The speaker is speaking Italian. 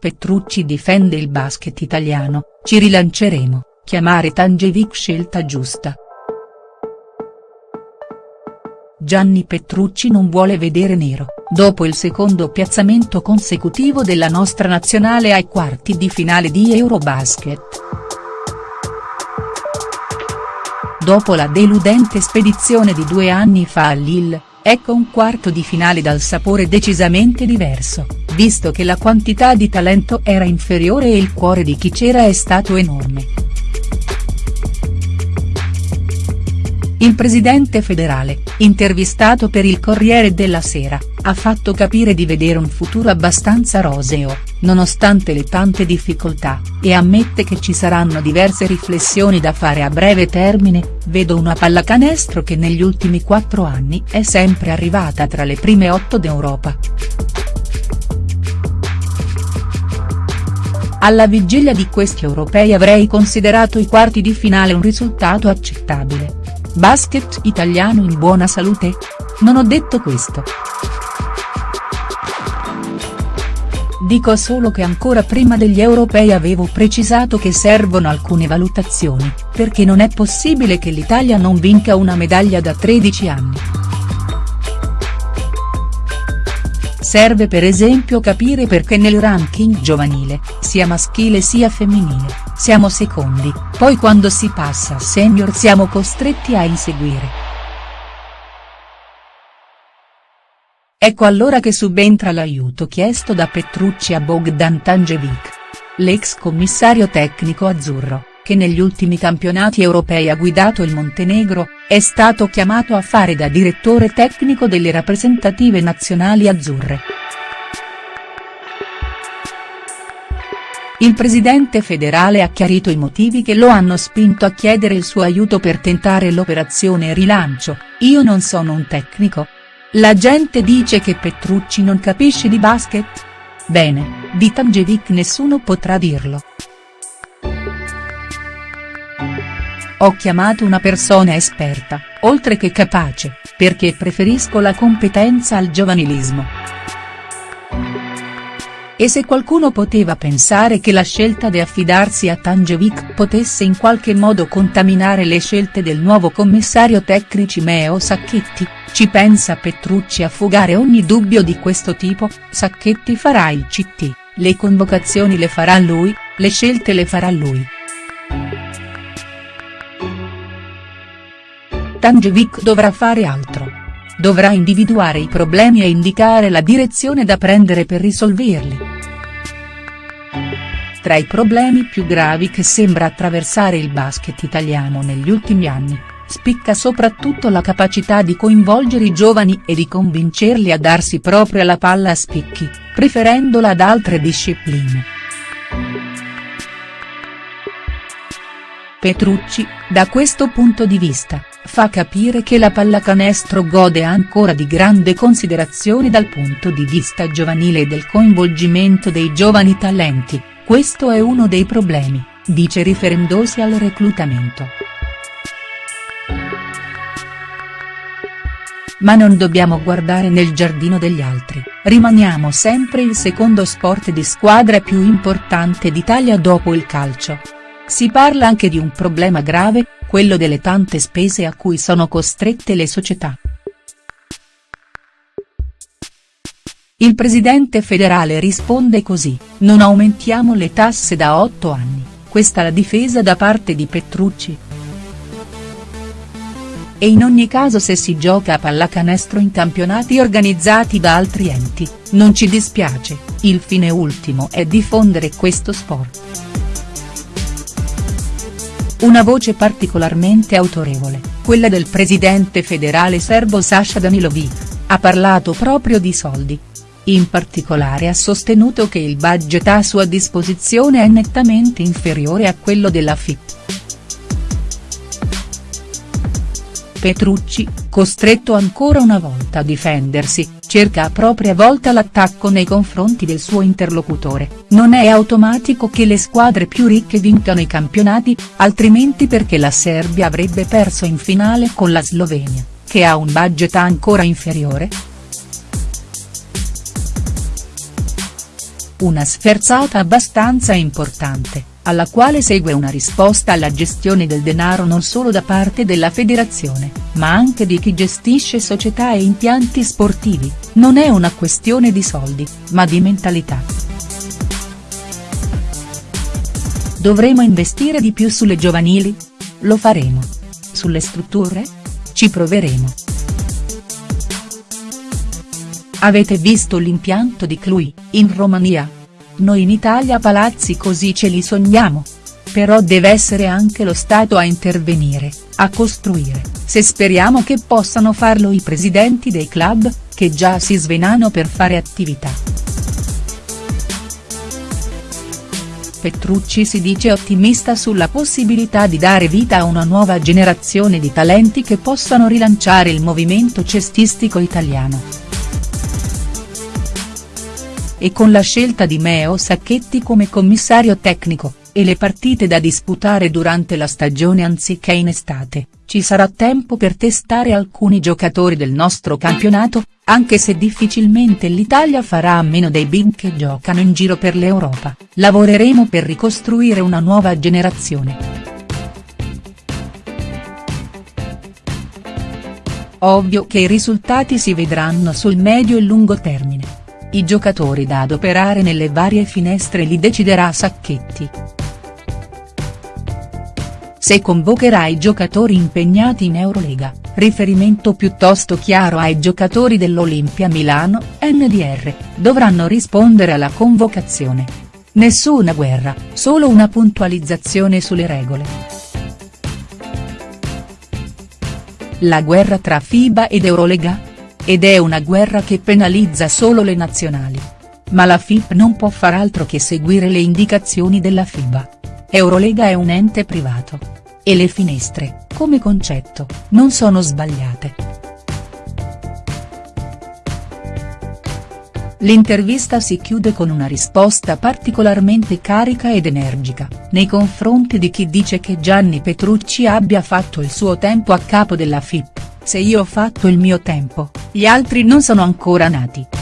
Petrucci difende il basket italiano, ci rilanceremo, chiamare Tangevic scelta giusta. Gianni Petrucci non vuole vedere nero, dopo il secondo piazzamento consecutivo della nostra nazionale ai quarti di finale di Eurobasket. Dopo la deludente spedizione di due anni fa a Lille, ecco un quarto di finale dal sapore decisamente diverso, visto che la quantità di talento era inferiore e il cuore di chi c'era è stato enorme. Il presidente federale, intervistato per il Corriere della Sera, ha fatto capire di vedere un futuro abbastanza roseo, nonostante le tante difficoltà, e ammette che ci saranno diverse riflessioni da fare a breve termine, vedo una pallacanestro che negli ultimi quattro anni è sempre arrivata tra le prime otto d'Europa. Alla vigilia di questi europei avrei considerato i quarti di finale un risultato accettabile Basket italiano in buona salute? Non ho detto questo. Dico solo che ancora prima degli europei avevo precisato che servono alcune valutazioni, perché non è possibile che l'Italia non vinca una medaglia da 13 anni. Serve per esempio capire perché nel ranking giovanile, sia maschile sia femminile, siamo secondi, poi quando si passa a senior siamo costretti a inseguire. Ecco allora che subentra l'aiuto chiesto da Petrucci a Bogdan Tangevic. L'ex commissario tecnico azzurro, che negli ultimi campionati europei ha guidato il Montenegro, è stato chiamato a fare da direttore tecnico delle rappresentative nazionali azzurre. Il presidente federale ha chiarito i motivi che lo hanno spinto a chiedere il suo aiuto per tentare l'operazione rilancio, io non sono un tecnico. La gente dice che Petrucci non capisce di basket? Bene, di Tangevic nessuno potrà dirlo. Ho chiamato una persona esperta, oltre che capace, perché preferisco la competenza al giovanilismo. E se qualcuno poteva pensare che la scelta di affidarsi a Tangevic potesse in qualche modo contaminare le scelte del nuovo commissario tecnici Meo Sacchetti, ci pensa Petrucci a fugare ogni dubbio di questo tipo, Sacchetti farà il CT, le convocazioni le farà lui, le scelte le farà lui. Tangevic dovrà fare altro. Dovrà individuare i problemi e indicare la direzione da prendere per risolverli. Tra i problemi più gravi che sembra attraversare il basket italiano negli ultimi anni, spicca soprattutto la capacità di coinvolgere i giovani e di convincerli a darsi proprio alla palla a spicchi, preferendola ad altre discipline. Petrucci, da questo punto di vista, fa capire che la pallacanestro gode ancora di grande considerazione dal punto di vista giovanile e del coinvolgimento dei giovani talenti, questo è uno dei problemi, dice riferendosi al reclutamento. Ma non dobbiamo guardare nel giardino degli altri, rimaniamo sempre il secondo sport di squadra più importante d'Italia dopo il calcio. Si parla anche di un problema grave, quello delle tante spese a cui sono costrette le società. Il presidente federale risponde così, non aumentiamo le tasse da otto anni, questa la difesa da parte di Petrucci. E in ogni caso se si gioca a pallacanestro in campionati organizzati da altri enti, non ci dispiace, il fine ultimo è diffondere questo sport. Una voce particolarmente autorevole, quella del presidente federale serbo Sasha Danilovic, ha parlato proprio di soldi. In particolare ha sostenuto che il budget a sua disposizione è nettamente inferiore a quello della FIP. Petrucci, costretto ancora una volta a difendersi, cerca a propria volta l'attacco nei confronti del suo interlocutore, non è automatico che le squadre più ricche vincano i campionati, altrimenti perché la Serbia avrebbe perso in finale con la Slovenia, che ha un budget ancora inferiore?. una sferzata abbastanza importante, alla quale segue una risposta alla gestione del denaro non solo da parte della federazione, ma anche di chi gestisce società e impianti sportivi, non è una questione di soldi, ma di mentalità. Dovremo investire di più sulle giovanili? Lo faremo. Sulle strutture? Ci proveremo. Avete visto l'impianto di Cluj, in Romania? Noi in Italia palazzi così ce li sogniamo. Però deve essere anche lo Stato a intervenire, a costruire, se speriamo che possano farlo i presidenti dei club, che già si svenano per fare attività. Petrucci si dice ottimista sulla possibilità di dare vita a una nuova generazione di talenti che possano rilanciare il movimento cestistico italiano e con la scelta di Meo Sacchetti come commissario tecnico, e le partite da disputare durante la stagione anziché in estate, ci sarà tempo per testare alcuni giocatori del nostro campionato, anche se difficilmente l'Italia farà a meno dei big che giocano in giro per l'Europa, lavoreremo per ricostruire una nuova generazione. Ovvio che i risultati si vedranno sul medio e lungo termine. I giocatori da adoperare nelle varie finestre li deciderà Sacchetti. Se convocherà i giocatori impegnati in Eurolega, riferimento piuttosto chiaro ai giocatori dell'Olimpia Milano, NDR, dovranno rispondere alla convocazione. Nessuna guerra, solo una puntualizzazione sulle regole. La guerra tra FIBA ed Eurolega? Ed è una guerra che penalizza solo le nazionali. Ma la FIP non può far altro che seguire le indicazioni della FIBA. Eurolega è un ente privato. E le finestre, come concetto, non sono sbagliate. L'intervista si chiude con una risposta particolarmente carica ed energica, nei confronti di chi dice che Gianni Petrucci abbia fatto il suo tempo a capo della FIP. Se io ho fatto il mio tempo, gli altri non sono ancora nati.